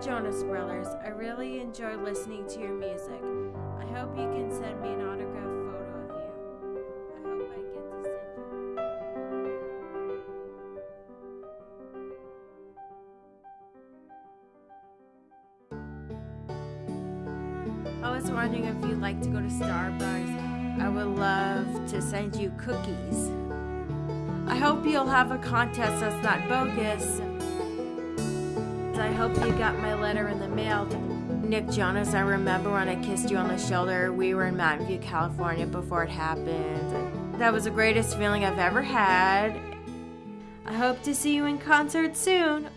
Jonas Brothers. I really enjoy listening to your music. I hope you can send me an autograph photo of you. I hope I get to send you. I was wondering if you'd like to go to Starbucks. I would love to send you cookies. I hope you'll have a contest that's not bogus. I hope you got my letter in the mail. Nick Jonas, I remember when I kissed you on the shoulder. We were in Mountain View, California before it happened. That was the greatest feeling I've ever had. I hope to see you in concert soon.